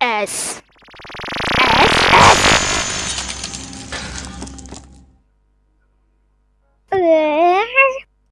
s.